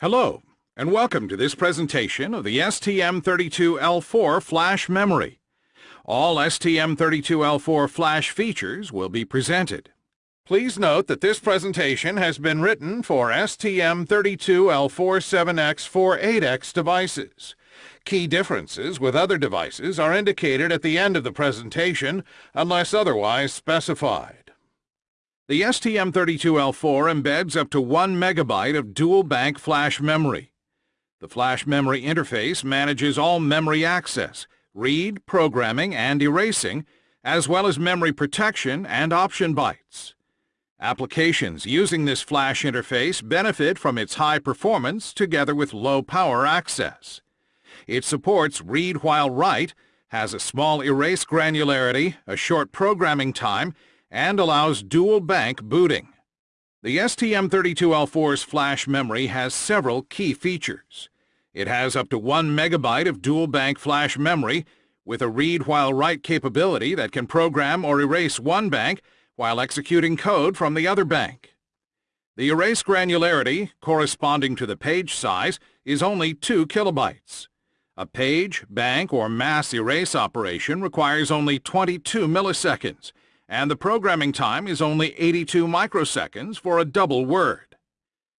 Hello, and welcome to this presentation of the STM32L4 flash memory. All STM32L4 flash features will be presented. Please note that this presentation has been written for STM32L47X48X devices. Key differences with other devices are indicated at the end of the presentation unless otherwise specified. The STM32L4 embeds up to 1 megabyte of dual bank flash memory. The flash memory interface manages all memory access, read, programming, and erasing, as well as memory protection and option bytes. Applications using this flash interface benefit from its high performance together with low power access. It supports read while write, has a small erase granularity, a short programming time, and allows dual bank booting. The STM32L4's flash memory has several key features. It has up to 1 megabyte of dual bank flash memory with a read while write capability that can program or erase one bank while executing code from the other bank. The erase granularity, corresponding to the page size, is only 2 kilobytes. A page, bank, or mass erase operation requires only 22 milliseconds, and the programming time is only 82 microseconds for a double word.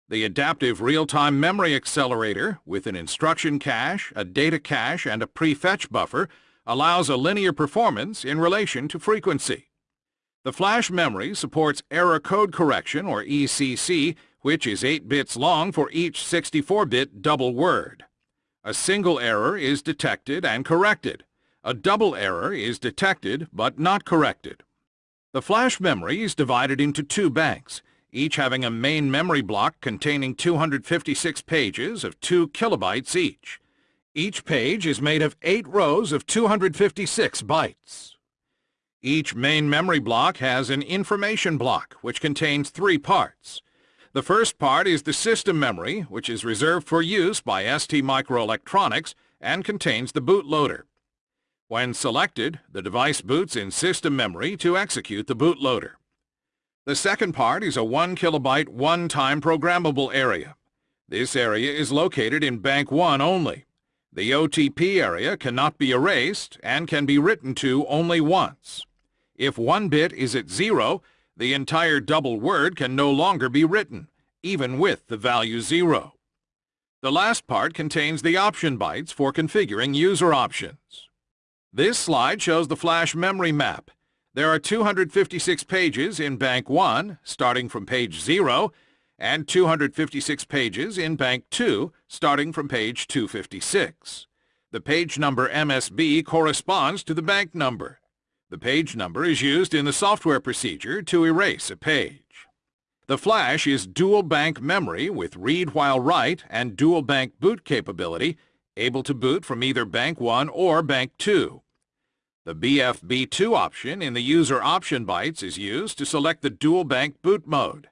The Adaptive Real-Time Memory Accelerator, with an instruction cache, a data cache, and a prefetch buffer, allows a linear performance in relation to frequency. The flash memory supports error code correction, or ECC, which is 8 bits long for each 64-bit double word. A single error is detected and corrected. A double error is detected but not corrected. The flash memory is divided into two banks, each having a main memory block containing 256 pages of 2 kilobytes each. Each page is made of 8 rows of 256 bytes. Each main memory block has an information block, which contains three parts. The first part is the system memory, which is reserved for use by ST Microelectronics and contains the bootloader. When selected, the device boots in system memory to execute the bootloader. The second part is a 1 kilobyte one-time programmable area. This area is located in Bank 1 only. The OTP area cannot be erased and can be written to only once. If one bit is at zero, the entire double word can no longer be written, even with the value zero. The last part contains the option bytes for configuring user options. This slide shows the flash memory map. There are 256 pages in Bank 1, starting from page 0, and 256 pages in Bank 2, starting from page 256. The page number MSB corresponds to the bank number. The page number is used in the software procedure to erase a page. The flash is dual bank memory with read while write and dual bank boot capability able to boot from either Bank 1 or Bank 2. The BFB2 option in the user option bytes is used to select the dual bank boot mode.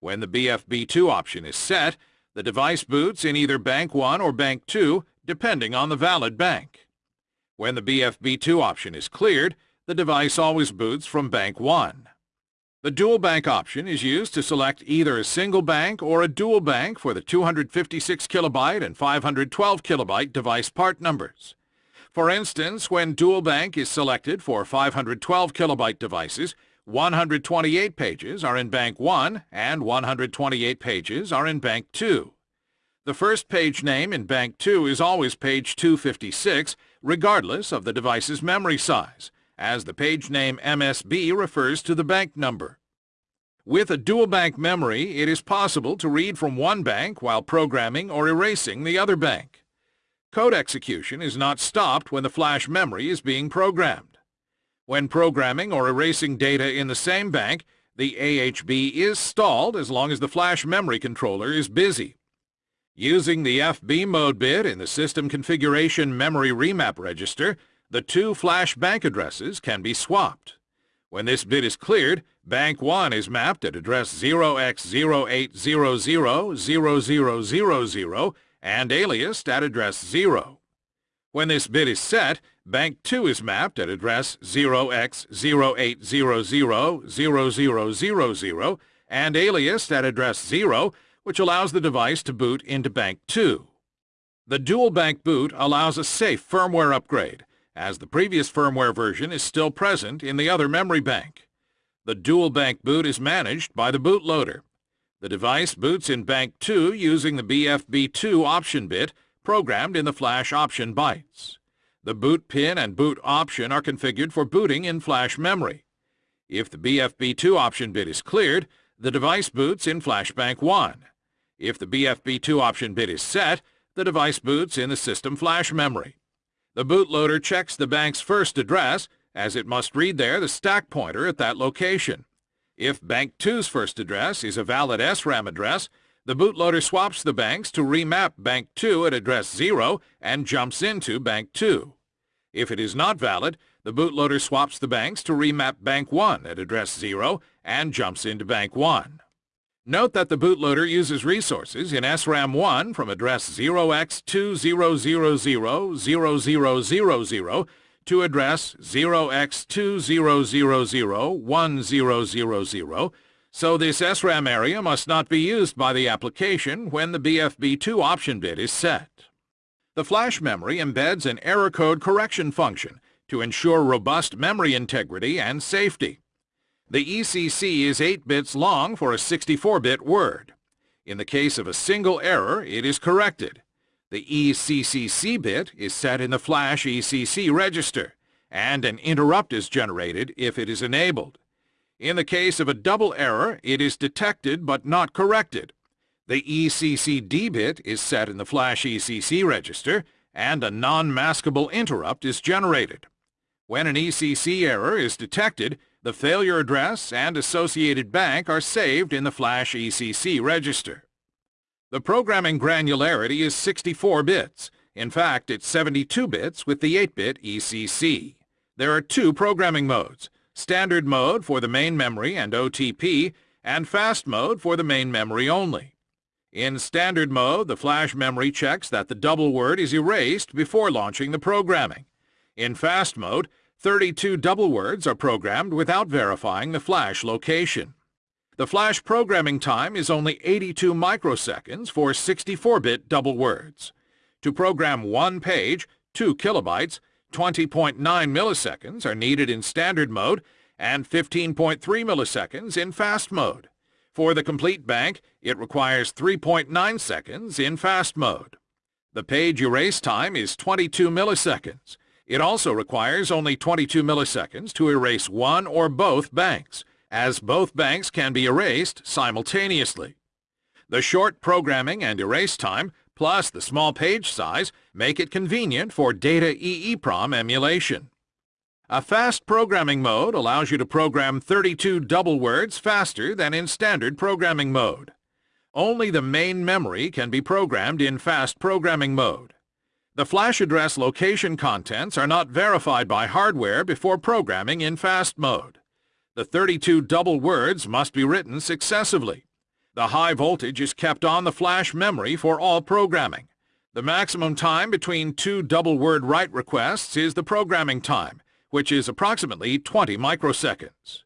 When the BFB2 option is set, the device boots in either Bank 1 or Bank 2, depending on the valid bank. When the BFB2 option is cleared, the device always boots from Bank 1. The dual bank option is used to select either a single bank or a dual bank for the 256 kilobyte and 512 kilobyte device part numbers. For instance, when dual bank is selected for 512 kilobyte devices, 128 pages are in Bank 1 and 128 pages are in Bank 2. The first page name in Bank 2 is always page 256, regardless of the device's memory size as the page name MSB refers to the bank number. With a dual bank memory, it is possible to read from one bank while programming or erasing the other bank. Code execution is not stopped when the flash memory is being programmed. When programming or erasing data in the same bank, the AHB is stalled as long as the flash memory controller is busy. Using the FB mode bit in the System Configuration Memory Remap Register, the two flash bank addresses can be swapped. When this bit is cleared, Bank 1 is mapped at address 0x08000000 and aliased at address 0. When this bit is set, Bank 2 is mapped at address 0x08000000 and aliased at address 0 which allows the device to boot into Bank 2. The dual bank boot allows a safe firmware upgrade, as the previous firmware version is still present in the other memory bank. The dual bank boot is managed by the bootloader. The device boots in Bank 2 using the BFB2 option bit programmed in the flash option bytes. The boot pin and boot option are configured for booting in flash memory. If the BFB2 option bit is cleared, the device boots in flash bank 1. If the BFB2 option bit is set, the device boots in the system flash memory. The bootloader checks the bank's first address, as it must read there the stack pointer at that location. If Bank 2's first address is a valid SRAM address, the bootloader swaps the banks to remap Bank 2 at address 0 and jumps into Bank 2. If it is not valid, the bootloader swaps the banks to remap Bank 1 at address 0 and jumps into Bank 1. Note that the bootloader uses resources in SRAM 1 from address 0x20000000 to address 0x20001000, so this SRAM area must not be used by the application when the BFB2 option bit is set. The flash memory embeds an error code correction function to ensure robust memory integrity and safety. The ECC is 8 bits long for a 64-bit word. In the case of a single error, it is corrected. The ECCC bit is set in the flash ECC register, and an interrupt is generated if it is enabled. In the case of a double error, it is detected but not corrected. The ECCD bit is set in the flash ECC register, and a non-maskable interrupt is generated. When an ECC error is detected, the failure address and associated bank are saved in the flash ECC register. The programming granularity is 64 bits. In fact, it's 72 bits with the 8-bit ECC. There are two programming modes, standard mode for the main memory and OTP, and fast mode for the main memory only. In standard mode, the flash memory checks that the double word is erased before launching the programming. In fast mode, 32 double words are programmed without verifying the flash location. The flash programming time is only 82 microseconds for 64-bit double words. To program one page, 2 kilobytes, 20.9 milliseconds are needed in standard mode and 15.3 milliseconds in fast mode. For the complete bank, it requires 3.9 seconds in fast mode. The page erase time is 22 milliseconds. It also requires only 22 milliseconds to erase one or both banks, as both banks can be erased simultaneously. The short programming and erase time, plus the small page size, make it convenient for data EEPROM emulation. A fast programming mode allows you to program 32 double words faster than in standard programming mode. Only the main memory can be programmed in fast programming mode. The flash address location contents are not verified by hardware before programming in fast mode. The 32 double words must be written successively. The high voltage is kept on the flash memory for all programming. The maximum time between two double word write requests is the programming time, which is approximately 20 microseconds.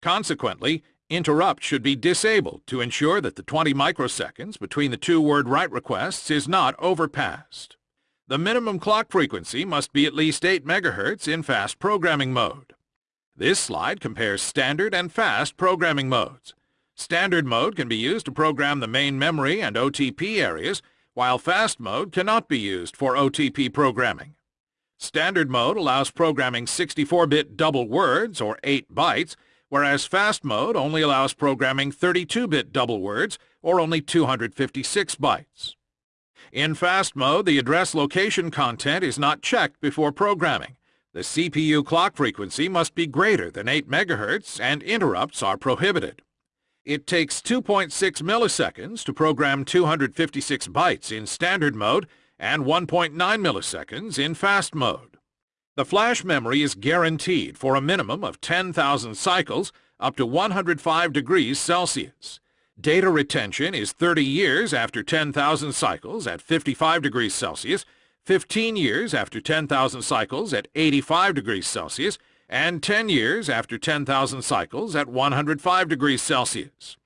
Consequently, interrupt should be disabled to ensure that the 20 microseconds between the two word write requests is not overpassed. The minimum clock frequency must be at least 8 MHz in fast programming mode. This slide compares standard and fast programming modes. Standard mode can be used to program the main memory and OTP areas, while fast mode cannot be used for OTP programming. Standard mode allows programming 64-bit double words, or 8 bytes, whereas fast mode only allows programming 32-bit double words, or only 256 bytes. In fast mode, the address location content is not checked before programming. The CPU clock frequency must be greater than 8 MHz and interrupts are prohibited. It takes 2.6 milliseconds to program 256 bytes in standard mode and 1.9 milliseconds in fast mode. The flash memory is guaranteed for a minimum of 10,000 cycles up to 105 degrees Celsius. Data retention is 30 years after 10,000 cycles at 55 degrees Celsius 15 years after 10,000 cycles at 85 degrees Celsius, and 10 years after 10,000 cycles at 105 degrees Celsius.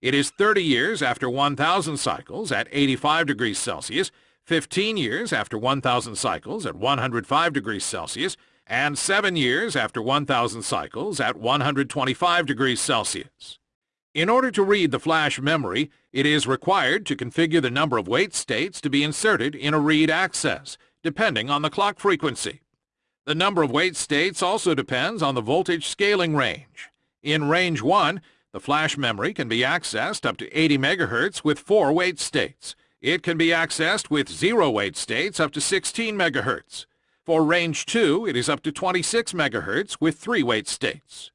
It is 30 years after 1,000 cycles at 85 degrees Celsius, 15 years after 1,000 cycles at 105 degrees Celsius, and 7 years after 1,000 cycles at 125 degrees Celsius. In order to read the flash memory, it is required to configure the number of wait states to be inserted in a read access, depending on the clock frequency. The number of wait states also depends on the voltage scaling range. In range 1, the flash memory can be accessed up to 80 MHz with 4 wait states. It can be accessed with 0 wait states up to 16 MHz. For range 2, it is up to 26 MHz with 3 wait states.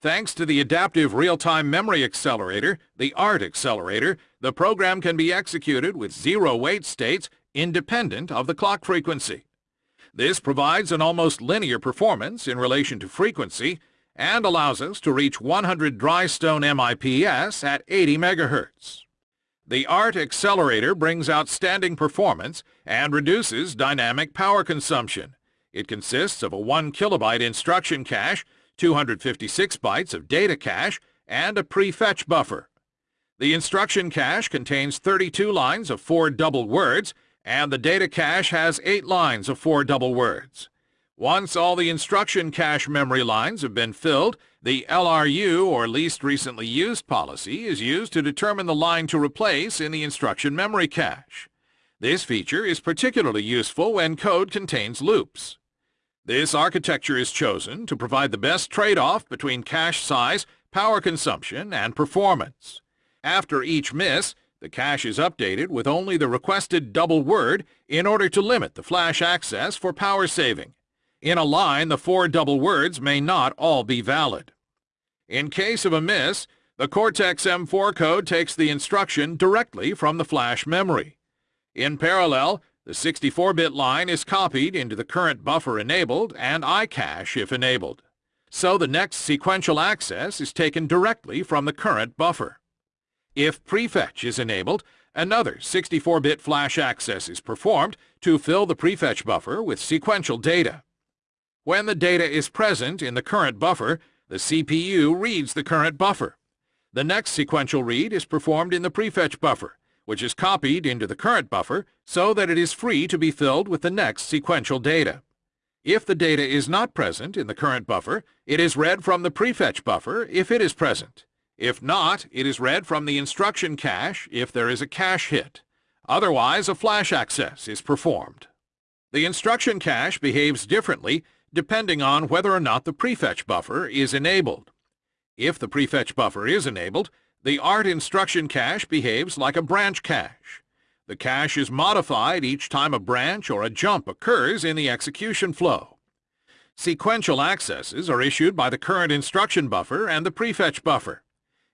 Thanks to the Adaptive Real-Time Memory Accelerator, the ART accelerator, the program can be executed with zero wait states independent of the clock frequency. This provides an almost linear performance in relation to frequency and allows us to reach 100 Dhrystone MIPS at 80 MHz. The ART accelerator brings outstanding performance and reduces dynamic power consumption. It consists of a 1 kilobyte instruction cache, 256 bytes of data cache, and a prefetch buffer. The instruction cache contains 32 lines of 4 double words and the data cache has 8 lines of 4 double words. Once all the instruction cache memory lines have been filled, the LRU, or least recently used policy, is used to determine the line to replace in the instruction memory cache. This feature is particularly useful when code contains loops. This architecture is chosen to provide the best trade-off between cache size, power consumption, and performance. After each miss, the cache is updated with only the requested double word in order to limit the flash access for power saving. In a line, the four double words may not all be valid. In case of a miss, the Cortex-M4 code takes the instruction directly from the flash memory. In parallel, the 64-bit line is copied into the current buffer enabled and iCache if enabled. So the next sequential access is taken directly from the current buffer. If prefetch is enabled, another 64-bit flash access is performed to fill the prefetch buffer with sequential data. When the data is present in the current buffer, the CPU reads the current buffer. The next sequential read is performed in the prefetch buffer, which is copied into the current buffer so that it is free to be filled with the next sequential data. If the data is not present in the current buffer, it is read from the prefetch buffer if it is present. If not, it is read from the instruction cache if there is a cache hit. Otherwise, a flash access is performed. The instruction cache behaves differently depending on whether or not the prefetch buffer is enabled. If the prefetch buffer is enabled, the ART instruction cache behaves like a branch cache. The cache is modified each time a branch or a jump occurs in the execution flow. Sequential accesses are issued by the current instruction buffer and the prefetch buffer.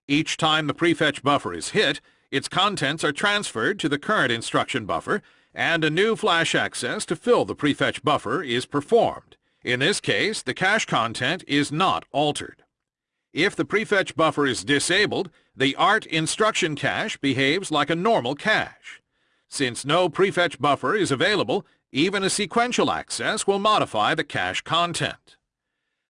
Each time the prefetch buffer is hit, its contents are transferred to the current instruction buffer, and a new flash access to fill the prefetch buffer is performed. In this case, the cache content is not altered. If the prefetch buffer is disabled, the ART instruction cache behaves like a normal cache. Since no prefetch buffer is available, even a sequential access will modify the cache content.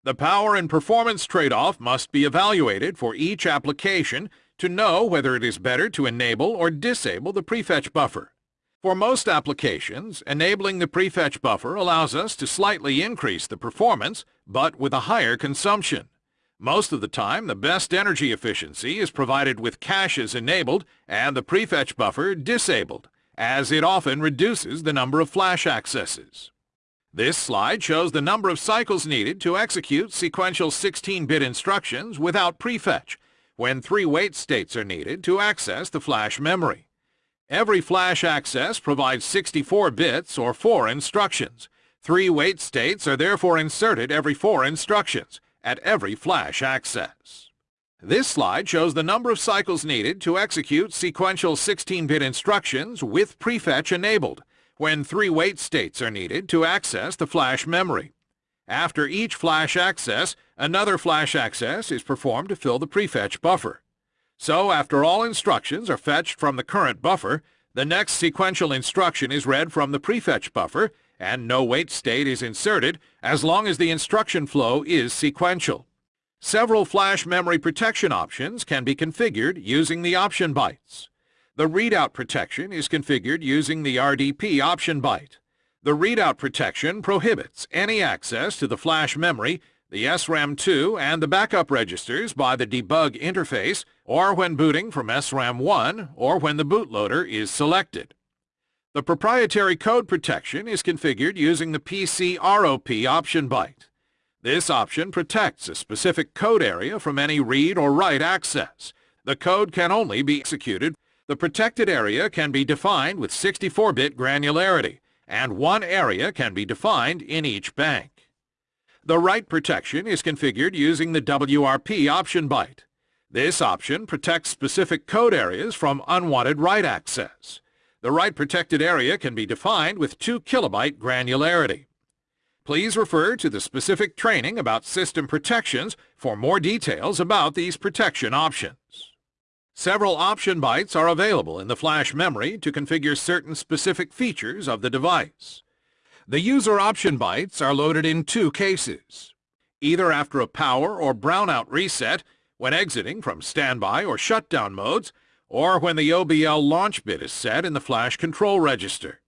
The power and performance trade-off must be evaluated for each application to know whether it is better to enable or disable the prefetch buffer. For most applications, enabling the prefetch buffer allows us to slightly increase the performance, but with a higher consumption. Most of the time, the best energy efficiency is provided with caches enabled and the prefetch buffer disabled, as it often reduces the number of flash accesses. This slide shows the number of cycles needed to execute sequential 16-bit instructions without prefetch, when three wait states are needed to access the flash memory. Every flash access provides 64 bits or 4 instructions. Three wait states are therefore inserted every 4 instructions at every flash access. This slide shows the number of cycles needed to execute sequential 16-bit instructions with prefetch enabled when three wait states are needed to access the flash memory. After each flash access, another flash access is performed to fill the prefetch buffer. So after all instructions are fetched from the current buffer, the next sequential instruction is read from the prefetch buffer and no wait state is inserted as long as the instruction flow is sequential. Several flash memory protection options can be configured using the option bytes. The readout protection is configured using the RDP option byte. The readout protection prohibits any access to the flash memory, the SRAM2, and the backup registers by the debug interface or when booting from SRAM1 or when the bootloader is selected. The proprietary code protection is configured using the PCROP option byte. This option protects a specific code area from any read or write access. The code can only be executed the protected area can be defined with 64-bit granularity, and one area can be defined in each bank. The write protection is configured using the WRP option byte. This option protects specific code areas from unwanted write access. The write protected area can be defined with 2 kilobyte granularity. Please refer to the specific training about system protections for more details about these protection options. Several option bytes are available in the flash memory to configure certain specific features of the device. The user option bytes are loaded in two cases, either after a power or brownout reset when exiting from standby or shutdown modes, or when the OBL launch bit is set in the flash control register.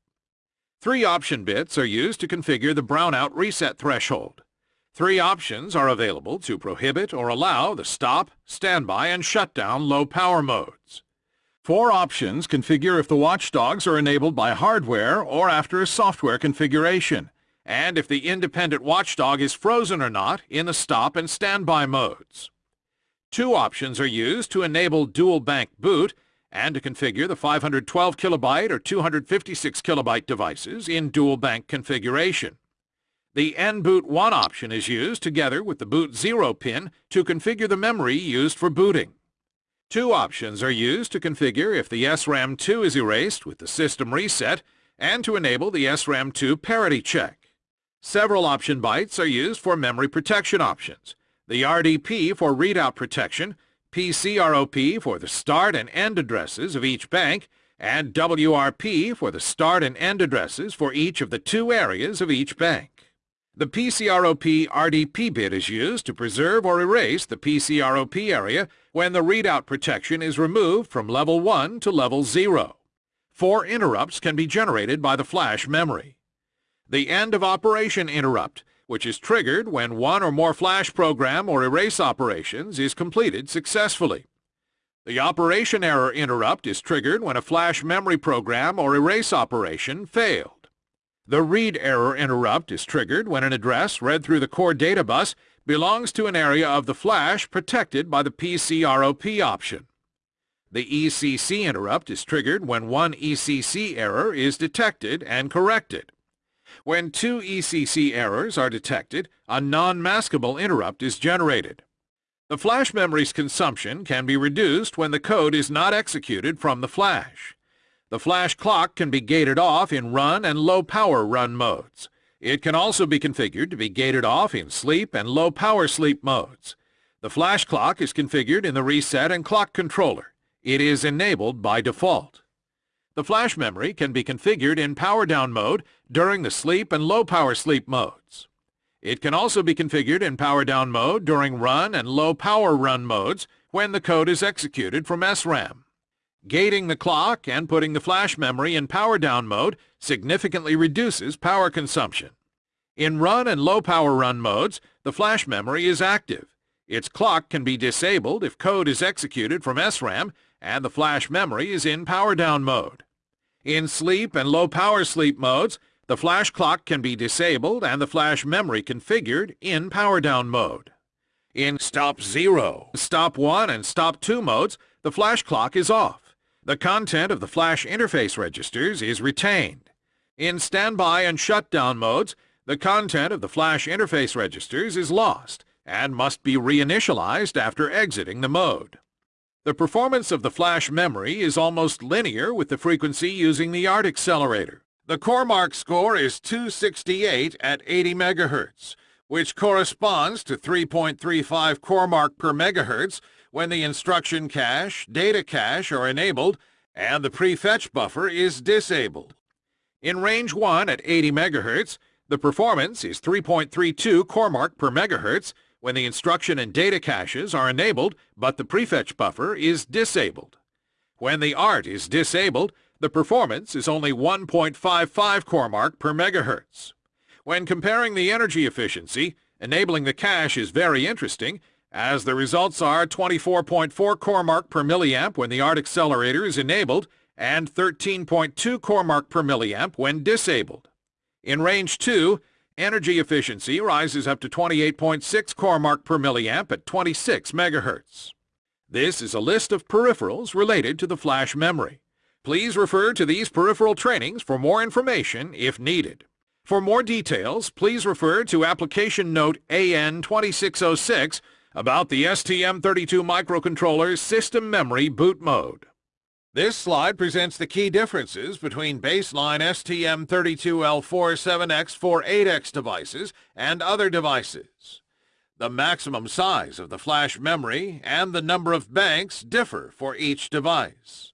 Three option bits are used to configure the brownout reset threshold. Three options are available to prohibit or allow the stop, standby, and shutdown low power modes. Four options configure if the watchdogs are enabled by hardware or after a software configuration, and if the independent watchdog is frozen or not in the stop and standby modes. Two options are used to enable dual bank boot and to configure the 512 kilobyte or 256 kilobyte devices in dual bank configuration. The NBoot 1 option is used together with the boot 0 pin to configure the memory used for booting. Two options are used to configure if the SRAM2 is erased with the system reset and to enable the SRAM2 parity check. Several option bytes are used for memory protection options. The RDP for readout protection, PCROP for the start and end addresses of each bank, and WRP for the start and end addresses for each of the two areas of each bank. The PCROP RDP bit is used to preserve or erase the PCROP area when the readout protection is removed from level 1 to level 0. Four interrupts can be generated by the flash memory. The end of operation interrupt, which is triggered when one or more flash program or erase operations is completed successfully. The operation error interrupt is triggered when a flash memory program or erase operation failed. The read error interrupt is triggered when an address read through the core data bus belongs to an area of the flash protected by the PCROP option. The ECC interrupt is triggered when one ECC error is detected and corrected. When two ECC errors are detected, a non-maskable interrupt is generated. The flash memory's consumption can be reduced when the code is not executed from the flash. The flash clock can be gated off in run and low power run modes. It can also be configured to be gated off in sleep and low power sleep modes. The flash clock is configured in the reset and clock controller. It is enabled by default. The flash memory can be configured in power down mode during the sleep and low power sleep modes. It can also be configured in power down mode during run and low power run modes when the code is executed from SRAM. Gating the clock and putting the flash memory in power down mode significantly reduces power consumption. In run and low power run modes, the flash memory is active. Its clock can be disabled if code is executed from SRAM and the flash memory is in power down mode. In sleep and low power sleep modes, the flash clock can be disabled and the flash memory configured in power down mode. In stop 0, stop 1, and stop 2 modes, the flash clock is off. The content of the flash interface registers is retained. In standby and shutdown modes, the content of the flash interface registers is lost and must be reinitialized after exiting the mode. The performance of the flash memory is almost linear with the frequency using the ART accelerator. The CoreMark score is 268 at 80 MHz, which corresponds to 3.35 CoreMark per megahertz when the instruction cache, data cache are enabled and the prefetch buffer is disabled. In range 1 at 80 MHz, the performance is 3.32 CoreMark per megahertz when the instruction and data caches are enabled but the prefetch buffer is disabled. When the ART is disabled, the performance is only 1.55 CoreMark per megahertz. When comparing the energy efficiency, enabling the cache is very interesting as the results are 24.4 CoreMark per milliamp when the ART accelerator is enabled and 13.2 CoreMark per milliamp when disabled. In range 2, energy efficiency rises up to 28.6 CoreMark per milliamp at 26 megahertz. This is a list of peripherals related to the flash memory. Please refer to these peripheral trainings for more information if needed. For more details, please refer to Application Note AN 2606 about the STM32 microcontroller's system memory boot mode. This slide presents the key differences between baseline STM32L47X48X devices and other devices. The maximum size of the flash memory and the number of banks differ for each device.